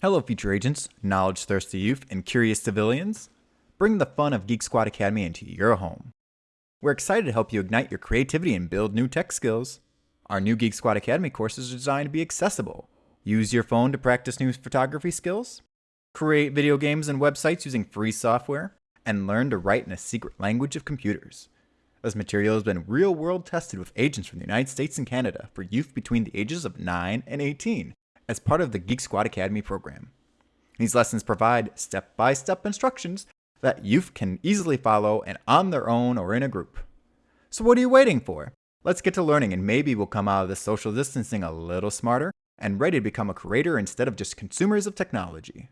Hello, future agents, knowledge thirsty youth, and curious civilians. Bring the fun of Geek Squad Academy into your home. We're excited to help you ignite your creativity and build new tech skills. Our new Geek Squad Academy courses are designed to be accessible. Use your phone to practice new photography skills, create video games and websites using free software, and learn to write in a secret language of computers. This material has been real world tested with agents from the United States and Canada for youth between the ages of 9 and 18 as part of the Geek Squad Academy program. These lessons provide step by step instructions that youth can easily follow and on their own or in a group. So, what are you waiting for? Let's get to learning and maybe we'll come out of this social distancing a little smarter and ready to become a creator instead of just consumers of technology.